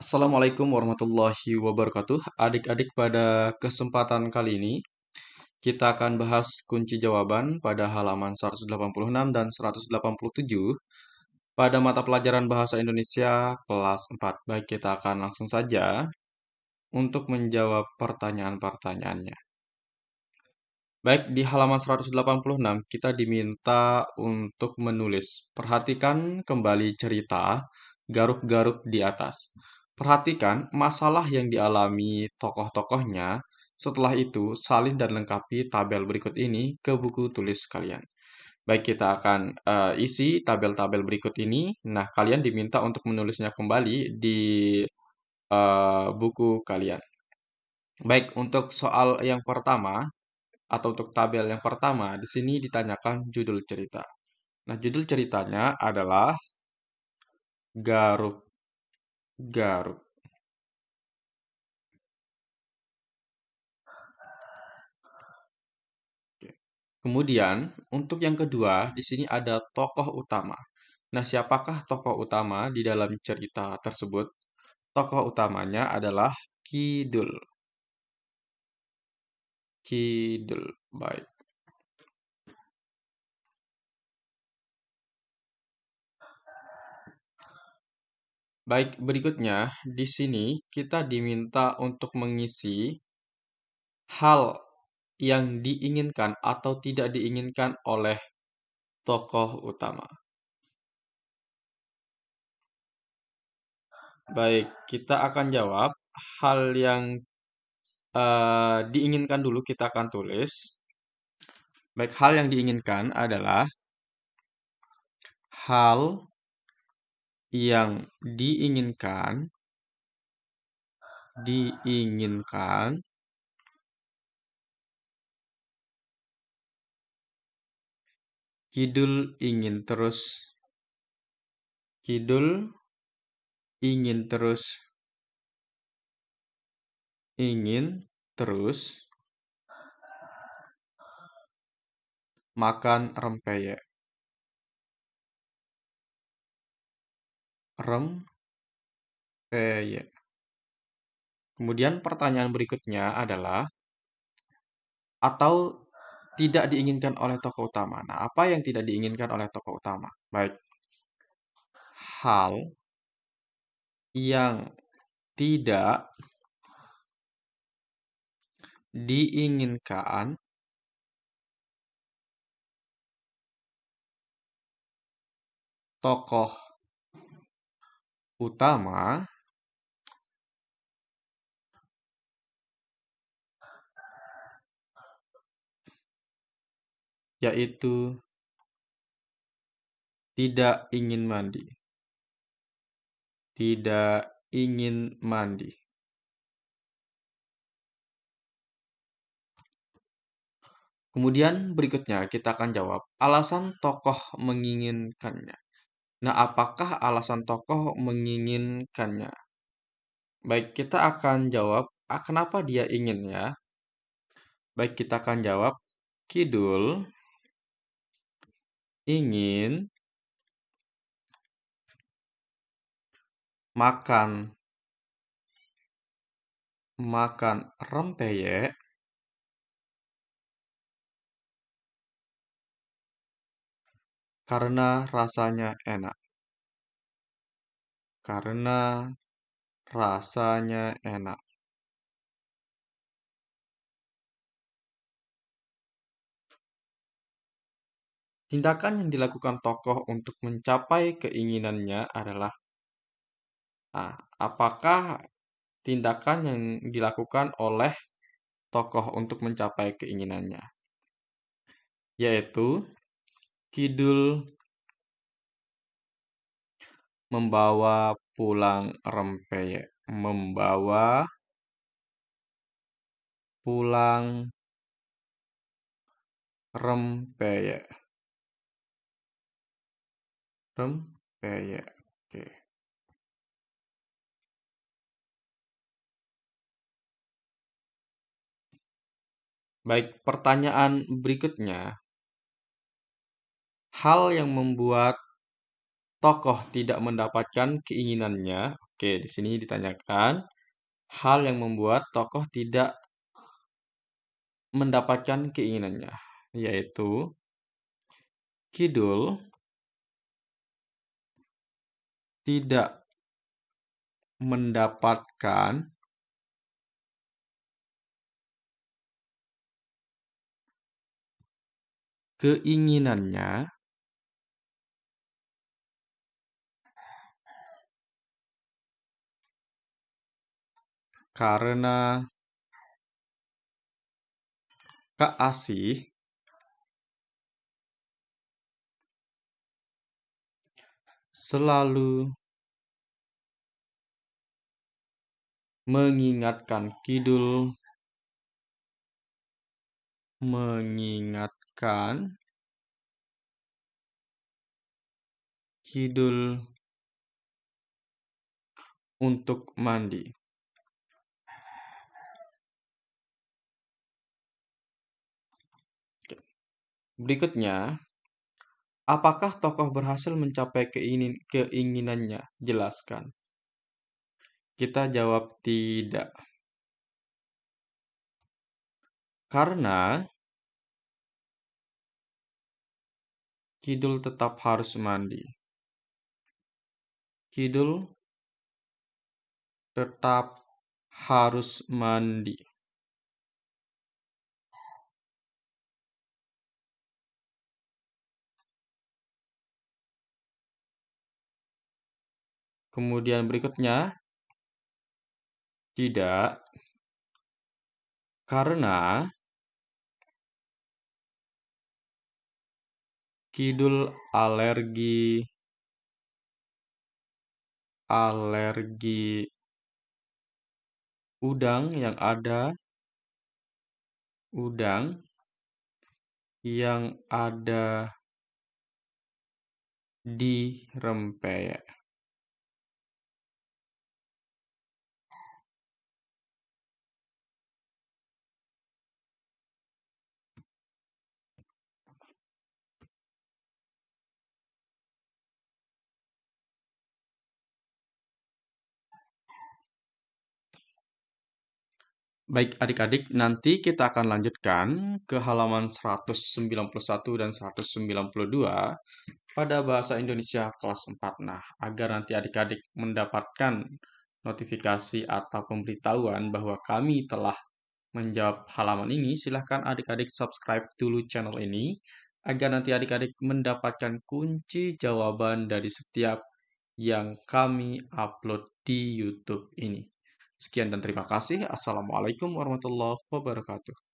Assalamualaikum warahmatullahi wabarakatuh. Adik-adik, pada kesempatan kali ini kita akan bahas kunci jawaban pada halaman 186 dan 187 pada mata pelajaran Bahasa Indonesia kelas 4. Baik, kita akan langsung saja untuk menjawab pertanyaan-pertanyaannya. Baik, di halaman 186 kita diminta untuk menulis. Perhatikan kembali cerita garuk-garuk di atas. Perhatikan masalah yang dialami tokoh-tokohnya. Setelah itu, salin dan lengkapi tabel berikut ini ke buku tulis kalian. Baik, kita akan uh, isi tabel-tabel berikut ini. Nah, kalian diminta untuk menulisnya kembali di uh, buku kalian. Baik, untuk soal yang pertama atau untuk tabel yang pertama, di sini ditanyakan judul cerita. Nah, judul ceritanya adalah garuk garuk Kemudian, untuk yang kedua, di sini ada tokoh utama. Nah, siapakah tokoh utama di dalam cerita tersebut? Tokoh utamanya adalah Kidul. Kidul. Baik. Baik, berikutnya di sini kita diminta untuk mengisi hal yang diinginkan atau tidak diinginkan oleh tokoh utama. Baik, kita akan jawab hal yang uh, diinginkan dulu kita akan tulis. Baik, hal yang diinginkan adalah hal yang diinginkan diinginkan Kidul ingin terus. Kidul ingin terus. Ingin terus. Makan rempeyek rempeyek. Kemudian pertanyaan berikutnya adalah atau tidak diinginkan oleh tokoh utama. Nah, apa yang tidak diinginkan oleh tokoh utama? Baik. Hal yang tidak diinginkan tokoh utama yaitu tidak ingin mandi. Tidak ingin mandi. Kemudian berikutnya kita akan jawab alasan tokoh menginginkannya. Nah, apakah alasan tokoh menginginkannya? Baik, kita akan jawab, ah, kenapa dia ingin ya? Baik, kita akan jawab, Kidul ingin makan makan rempeyek karena rasanya enak. Karena rasanya enak. Tindakan yang dilakukan tokoh untuk mencapai keinginannya adalah nah, apakah tindakan yang dilakukan oleh tokoh untuk mencapai keinginannya? Yaitu Kidul membawa pulang rempeyek. Membawa pulang rempeyek. Rempeyek. Oke. Baik, pertanyaan berikutnya hal yang membuat tokoh tidak mendapatkan keinginannya, Oke, di sini ditanyakan hal yang membuat tokoh tidak mendapatkan keinginannya, yaitu Kidul tidak mendapatkan keinginannya karena Kak Asih selalu mengingatkan Kidul mengingatkan Kidul untuk mandi. Berikutnya, apakah tokoh berhasil mencapai keingin keinginannya? Jelaskan. Kita jawab tidak. Karena Kidul tetap harus mandi. Kidul tetap harus mandi. Kemudian berikutnya, tidak, karena Kidul alergi alergi udang yang ada udang yang ada di rempeyek. Baik adik-adik, nanti kita akan lanjutkan ke halaman 191 dan 192 pada bahasa Indonesia kelas 4. Nah, agar nanti adik-adik mendapatkan notifikasi atau pemberitahuan bahwa kami telah menjawab halaman ini, silahkan adik-adik subscribe dulu channel ini, agar nanti adik-adik mendapatkan kunci jawaban dari setiap yang kami upload di YouTube ini. Sekian dan terima kasih. Assalamualaikum warahmatullahi wabarakatuh.